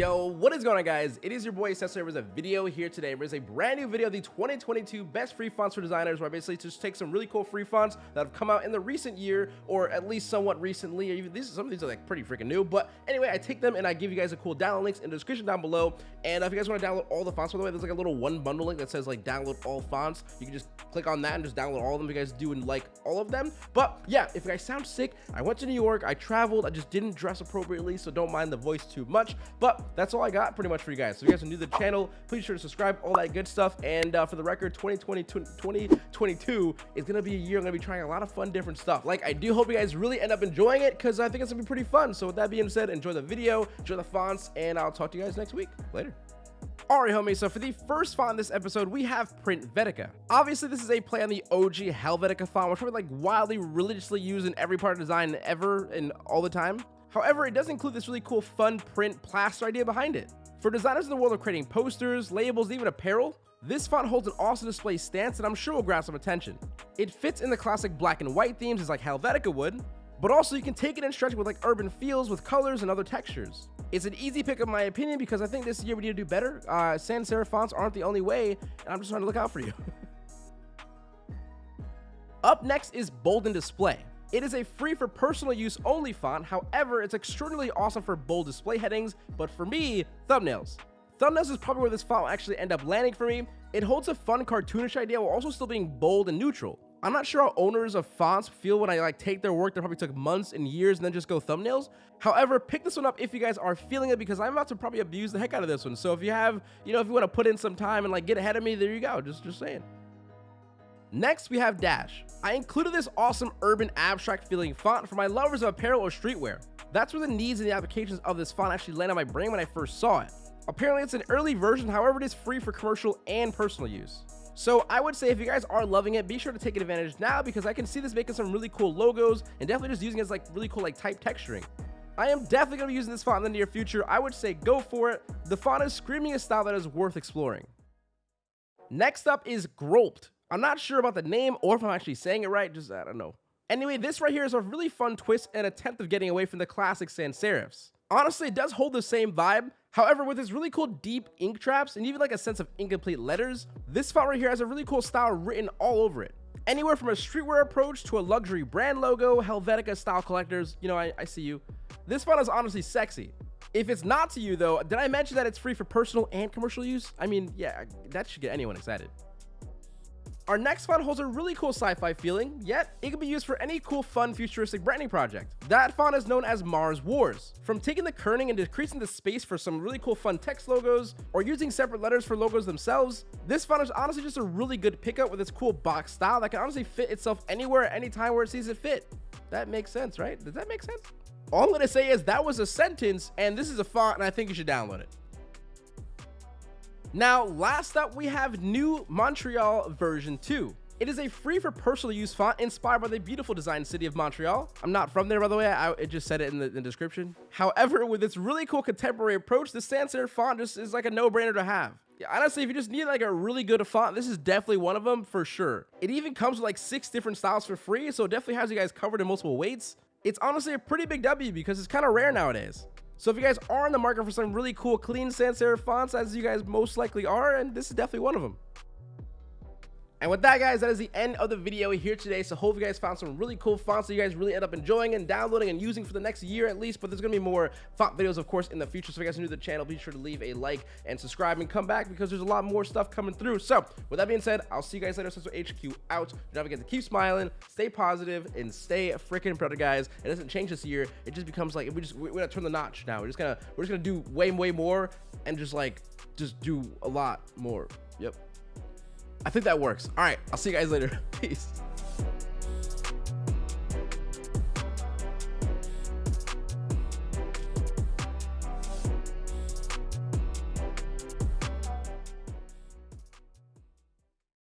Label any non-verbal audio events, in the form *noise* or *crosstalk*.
Yo, what is going on guys? It is your boy Cesar with a video here today. There's a brand new video of the 2022 best free fonts for designers where I basically just take some really cool free fonts that have come out in the recent year or at least somewhat recently. Or even these some of these are like pretty freaking new. But anyway, I take them and I give you guys a cool download links in the description down below. And uh, if you guys want to download all the fonts, by the way, there's like a little one bundle link that says like download all fonts. You can just click on that and just download all of them if you guys do and like all of them. But yeah, if you guys sound sick, I went to New York, I traveled, I just didn't dress appropriately, so don't mind the voice too much. But that's all I got pretty much for you guys. So if you guys are new to the channel, please be sure to subscribe, all that good stuff. And uh, for the record, 2020, 2022 is going to be a year I'm going to be trying a lot of fun, different stuff. Like, I do hope you guys really end up enjoying it because I think it's going to be pretty fun. So with that being said, enjoy the video, enjoy the fonts, and I'll talk to you guys next week. Later. Alright homie, so for the first font in this episode, we have Printvetica. Obviously, this is a play on the OG Helvetica font, which are like wildly religiously used in every part of design ever and all the time. However, it does include this really cool fun print plaster idea behind it. For designers in the world of creating posters, labels, even apparel, this font holds an awesome display stance that I'm sure will grab some attention. It fits in the classic black and white themes as like Helvetica would, but also you can take it and stretch it with like urban feels with colors and other textures. It's an easy pick of my opinion because I think this year we need to do better. Uh, sans serif fonts aren't the only way, and I'm just trying to look out for you. *laughs* Up next is Bold Display. It is a free for personal use only font, however, it's extraordinarily awesome for bold display headings, but for me, thumbnails. Thumbnails is probably where this font will actually end up landing for me. It holds a fun cartoonish idea while also still being bold and neutral. I'm not sure how owners of fonts feel when I like take their work that probably took months and years and then just go thumbnails. However, pick this one up if you guys are feeling it because I'm about to probably abuse the heck out of this one. So if you have, you know, if you want to put in some time and like get ahead of me, there you go. Just, just saying. Next, we have Dash. I included this awesome urban abstract feeling font for my lovers of apparel or streetwear. That's where the needs and the applications of this font actually landed on my brain when I first saw it. Apparently, it's an early version, however, it is free for commercial and personal use. So I would say if you guys are loving it, be sure to take advantage now because I can see this making some really cool logos and definitely just using it as like really cool like type texturing. I am definitely going to be using this font in the near future. I would say go for it. The font is screaming a style that is worth exploring. Next up is Grolpt. I'm not sure about the name or if I'm actually saying it right, just I don't know. Anyway, this right here is a really fun twist and attempt of getting away from the classic sans serifs. Honestly, it does hold the same vibe. However, with its really cool deep ink traps and even like a sense of incomplete letters, this font right here has a really cool style written all over it. Anywhere from a streetwear approach to a luxury brand logo, Helvetica style collectors, you know, I, I see you. This font is honestly sexy. If it's not to you though, did I mention that it's free for personal and commercial use? I mean, yeah, that should get anyone excited. Our next font holds a really cool sci-fi feeling, yet it can be used for any cool, fun, futuristic branding project. That font is known as Mars Wars. From taking the kerning and decreasing the space for some really cool fun text logos, or using separate letters for logos themselves, this font is honestly just a really good pickup with its cool box style that can honestly fit itself anywhere at any time where it sees it fit. That makes sense, right? Does that make sense? All I'm gonna say is that was a sentence, and this is a font, and I think you should download it. Now, last up, we have New Montreal version 2. It is a free for personal use font inspired by the beautiful design city of Montreal. I'm not from there, by the way. I, I just said it in the, in the, description. However, with its really cool contemporary approach, the sans serif font just is like a no-brainer to have. Yeah, honestly, if you just need like a really good font, this is definitely one of them for sure. It even comes with like six different styles for free, so it definitely has you guys covered in multiple weights. It's honestly a pretty big W because it's kind of rare nowadays. So if you guys are in the market for some really cool clean sans serif fonts, as you guys most likely are, and this is definitely one of them. And with that, guys, that is the end of the video here today. So hope you guys found some really cool fonts that you guys really end up enjoying and downloading and using for the next year at least. But there's going to be more font videos, of course, in the future. So if you guys are new to the channel, be sure to leave a like and subscribe and come back because there's a lot more stuff coming through. So with that being said, I'll see you guys later. So HQ out. Don't forget to keep smiling, stay positive, and stay freaking proud, guys. It doesn't change this year. It just becomes like we just we're gonna turn the notch now. We're just gonna we're just gonna do way way more and just like just do a lot more. Yep. I think that works. All right, I'll see you guys later. *laughs* Peace.